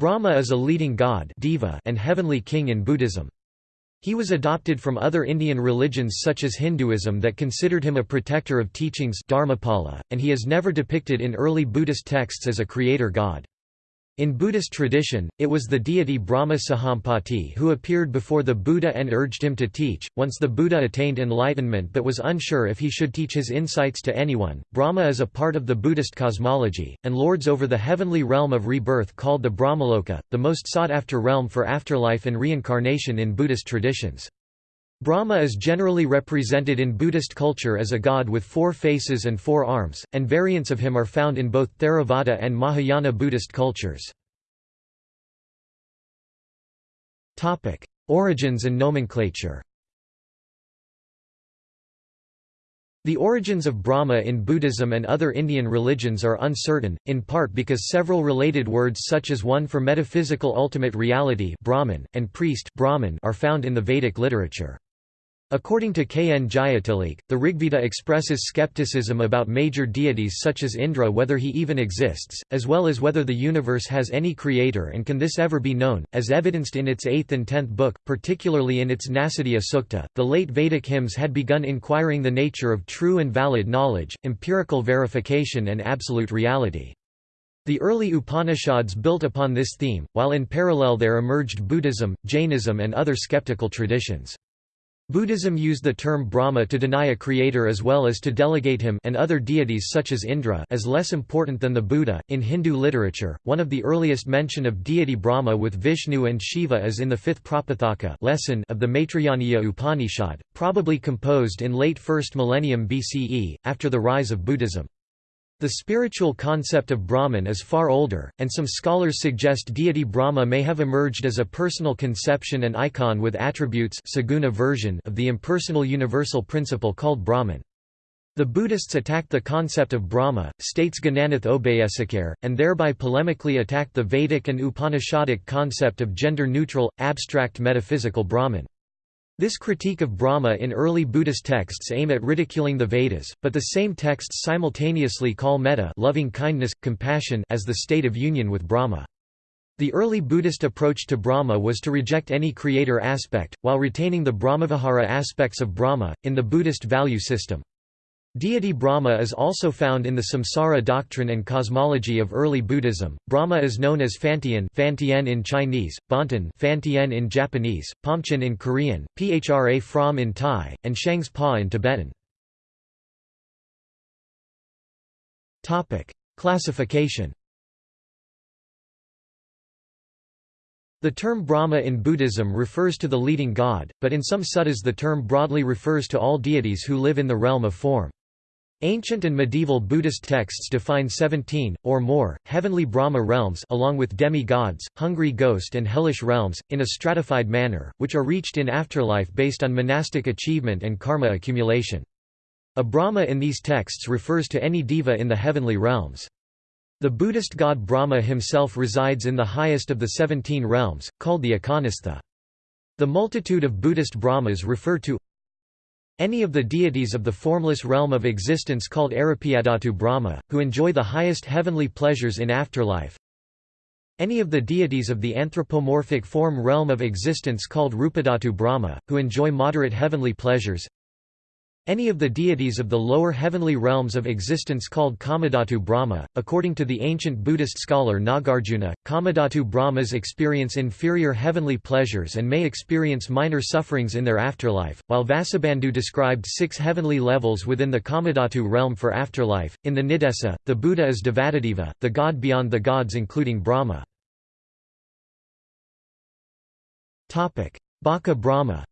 Brahma is a leading god diva and heavenly king in Buddhism. He was adopted from other Indian religions such as Hinduism that considered him a protector of teachings Dharmapala, and he is never depicted in early Buddhist texts as a creator god. In Buddhist tradition, it was the deity Brahma Sahampati who appeared before the Buddha and urged him to teach. Once the Buddha attained enlightenment but was unsure if he should teach his insights to anyone, Brahma is a part of the Buddhist cosmology, and lords over the heavenly realm of rebirth called the Brahmaloka, the most sought after realm for afterlife and reincarnation in Buddhist traditions. Brahma is generally represented in Buddhist culture as a god with four faces and four arms, and variants of him are found in both Theravada and Mahayana Buddhist cultures. Origins and nomenclature The origins of Brahma in Buddhism and other Indian religions are uncertain, in part because several related words such as one for metaphysical ultimate reality Brahman, and priest Brahman are found in the Vedic literature. According to K. N. Jayatilleke, the Rigveda expresses skepticism about major deities such as Indra whether he even exists, as well as whether the universe has any creator and can this ever be known, as evidenced in its 8th and 10th book, particularly in its Nasadiya Sukta. The late Vedic hymns had begun inquiring the nature of true and valid knowledge, empirical verification and absolute reality. The early Upanishads built upon this theme, while in parallel there emerged Buddhism, Jainism and other skeptical traditions. Buddhism used the term Brahma to deny a creator as well as to delegate him and other deities such as Indra as less important than the Buddha. In Hindu literature, one of the earliest mention of deity Brahma with Vishnu and Shiva is in the fifth Prapathaka lesson of the Maitrayaniya Upanishad, probably composed in late 1st millennium BCE, after the rise of Buddhism. The spiritual concept of Brahman is far older, and some scholars suggest deity Brahma may have emerged as a personal conception and icon with attributes saguna version of the impersonal universal principle called Brahman. The Buddhists attacked the concept of Brahma, states Gananath Obeyesekere, and thereby polemically attacked the Vedic and Upanishadic concept of gender-neutral, abstract metaphysical Brahman. This critique of Brahma in early Buddhist texts aim at ridiculing the Vedas, but the same texts simultaneously call metta loving kindness, compassion as the state of union with Brahma. The early Buddhist approach to Brahma was to reject any creator aspect, while retaining the Brahmavihara aspects of Brahma, in the Buddhist value system. Deity Brahma is also found in the samsara doctrine and cosmology of early Buddhism. Brahma is known as Fantian, Fantian in Chinese, Bonten, Fantian in Japanese, Pomchen in Korean, Phra Phram in Thai, and Shangs Pa in Tibetan. Topic: Classification. The term Brahma in Buddhism refers to the leading god, but in some suttas the term broadly refers to all deities who live in the realm of form. Ancient and medieval Buddhist texts define 17, or more, heavenly Brahma realms along with demi-gods, hungry ghost and hellish realms, in a stratified manner, which are reached in afterlife based on monastic achievement and karma accumulation. A Brahma in these texts refers to any diva in the heavenly realms. The Buddhist god Brahma himself resides in the highest of the 17 realms, called the Akanistha. The multitude of Buddhist Brahmas refer to any of the deities of the formless realm of existence called Arupyadhatu Brahma, who enjoy the highest heavenly pleasures in afterlife. Any of the deities of the anthropomorphic form realm of existence called Rupadhatu Brahma, who enjoy moderate heavenly pleasures. Any of the deities of the lower heavenly realms of existence called Kamadhatu Brahma. According to the ancient Buddhist scholar Nagarjuna, Kamadhatu Brahmas experience inferior heavenly pleasures and may experience minor sufferings in their afterlife, while Vasubandhu described six heavenly levels within the Kamadhatu realm for afterlife. In the Niddesa, the Buddha is Devadadeva, the god beyond the gods including Brahma. Baka Brahma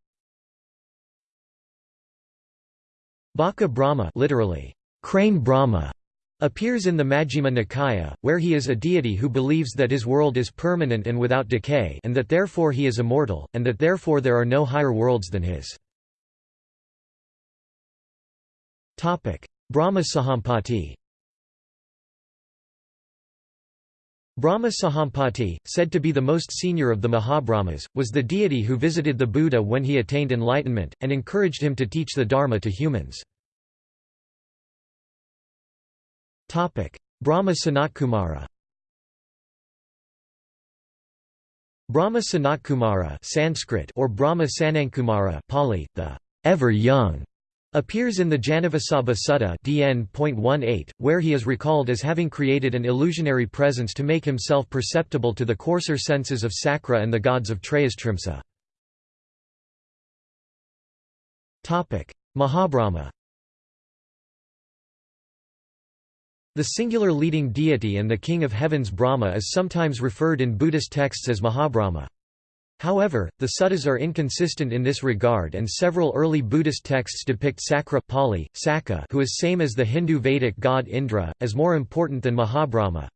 Baka Brahma literally, crane Brahma, appears in the Majjhima Nikaya, where he is a deity who believes that his world is permanent and without decay and that therefore he is immortal, and that therefore there are no higher worlds than his. Brahma Sahampati Brahma Sahampati, said to be the most senior of the Mahabrahmas, was the deity who visited the Buddha when he attained enlightenment, and encouraged him to teach the Dharma to humans. Brahma Sanatkumara Brahma Sanatkumara Sanskrit or Brahma Sanankumara Pali, the ever young, appears in the Janavasabha Sutta DN.18, where he is recalled as having created an illusionary presence to make himself perceptible to the coarser senses of Sakra and the gods of Trayastrimsa. Mahabrahma The singular leading deity and the king of heavens Brahma is sometimes referred in Buddhist texts as Mahabrahma. However, the suttas are inconsistent in this regard and several early Buddhist texts depict Sakra Pali, Sakka who is same as the Hindu Vedic god Indra, as more important than Mahabrahma.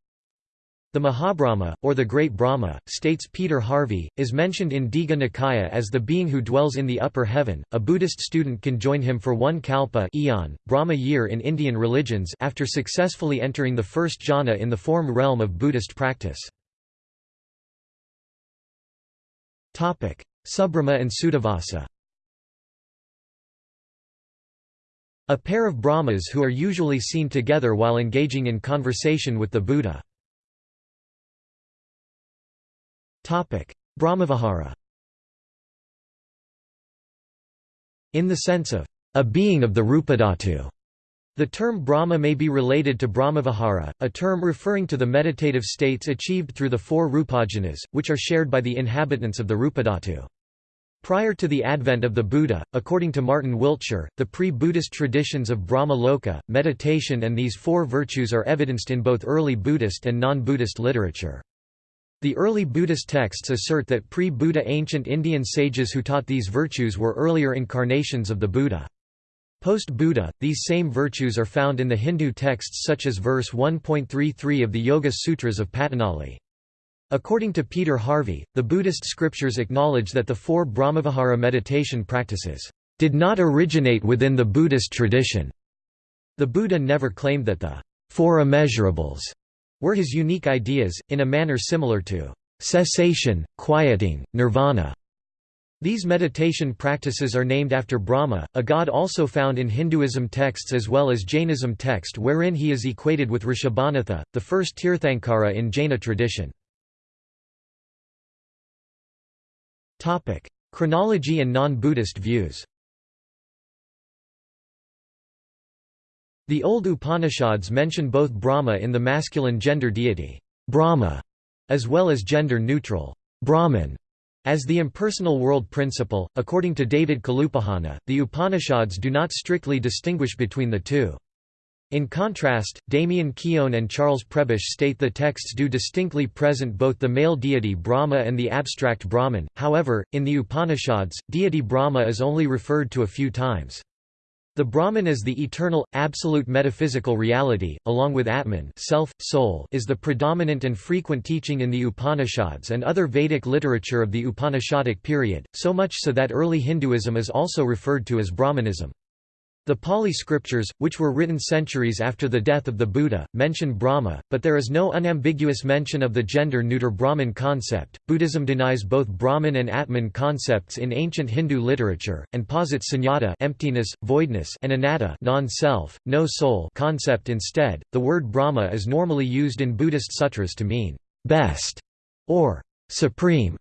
The Mahabrahma, or the Great Brahma, states Peter Harvey, is mentioned in Digha Nikaya as the being who dwells in the upper heaven. A Buddhist student can join him for one kalpa eon, Brahma year in Indian religions after successfully entering the first jhana in the form realm of Buddhist practice. Subrahma and Suddhavasa A pair of Brahmas who are usually seen together while engaging in conversation with the Buddha. Brahmavihara. In the sense of a being of the Rupadhatu, the term Brahma may be related to Brahmavihara, a term referring to the meditative states achieved through the four Rupajhanas, which are shared by the inhabitants of the Rupadhatu. Prior to the advent of the Buddha, according to Martin Wiltshire, the pre-Buddhist traditions of Brahma Loka, meditation and these four virtues are evidenced in both early Buddhist and non-Buddhist literature. The early Buddhist texts assert that pre-Buddha ancient Indian sages who taught these virtues were earlier incarnations of the Buddha. Post-Buddha, these same virtues are found in the Hindu texts such as verse 1.33 of the Yoga Sutras of Patanjali. According to Peter Harvey, the Buddhist scriptures acknowledge that the four Brahmavihara meditation practices did not originate within the Buddhist tradition. The Buddha never claimed that the four immeasurables were his unique ideas, in a manner similar to cessation, quieting, nirvana. These meditation practices are named after Brahma, a god also found in Hinduism texts as well as Jainism text wherein he is equated with Rishabhanatha, the first Tirthankara in Jaina tradition. Chronology and non-Buddhist views The old Upanishads mention both Brahma in the masculine gender deity, Brahma, as well as gender-neutral, Brahman, as the impersonal world principle. According to David Kalupahana, the Upanishads do not strictly distinguish between the two. In contrast, Damien Keown and Charles Prebish state the texts do distinctly present both the male deity Brahma and the abstract Brahman, however, in the Upanishads, deity Brahma is only referred to a few times. The Brahman is the eternal, absolute metaphysical reality, along with Atman self, soul is the predominant and frequent teaching in the Upanishads and other Vedic literature of the Upanishadic period, so much so that early Hinduism is also referred to as Brahmanism. The Pali scriptures, which were written centuries after the death of the Buddha, mention Brahma, but there is no unambiguous mention of the gender-neuter Brahman concept. Buddhism denies both Brahman and Atman concepts in ancient Hindu literature, and posits sunyata emptiness, voidness and anatta non-self, no soul concept instead. The word Brahma is normally used in Buddhist sutras to mean best or supreme.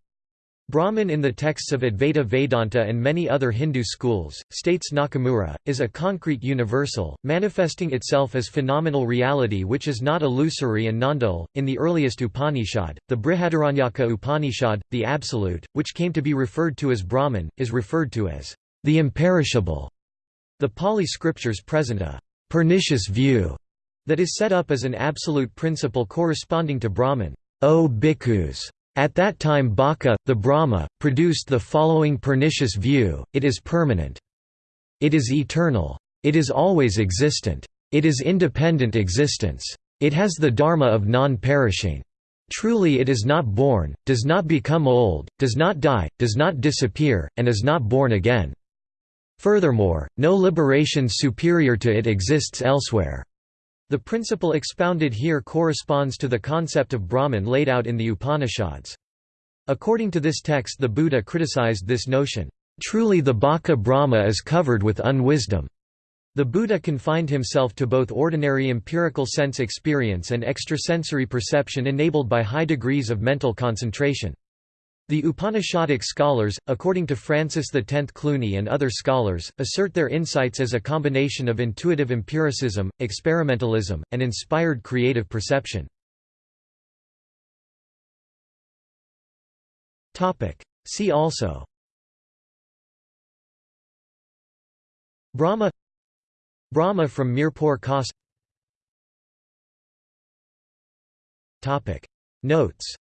Brahman in the texts of Advaita Vedanta and many other Hindu schools, states Nakamura, is a concrete universal, manifesting itself as phenomenal reality which is not illusory and non-dual. In the earliest Upanishad, the Brihadaranyaka Upanishad, the Absolute, which came to be referred to as Brahman, is referred to as the imperishable. The Pali scriptures present a pernicious view that is set up as an absolute principle corresponding to Brahman. O bhikkhus! At that time Baka, the Brahma, produced the following pernicious view, it is permanent. It is eternal. It is always existent. It is independent existence. It has the dharma of non-perishing. Truly it is not born, does not become old, does not die, does not disappear, and is not born again. Furthermore, no liberation superior to it exists elsewhere. The principle expounded here corresponds to the concept of Brahman laid out in the Upanishads. According to this text the Buddha criticized this notion, "...truly the Baka Brahma is covered with unwisdom." The Buddha confined himself to both ordinary empirical sense experience and extrasensory perception enabled by high degrees of mental concentration. The Upanishadic scholars, according to Francis X Clooney and other scholars, assert their insights as a combination of intuitive empiricism, experimentalism, and inspired creative perception. See also Brahma Brahma from Mirpur Khas Notes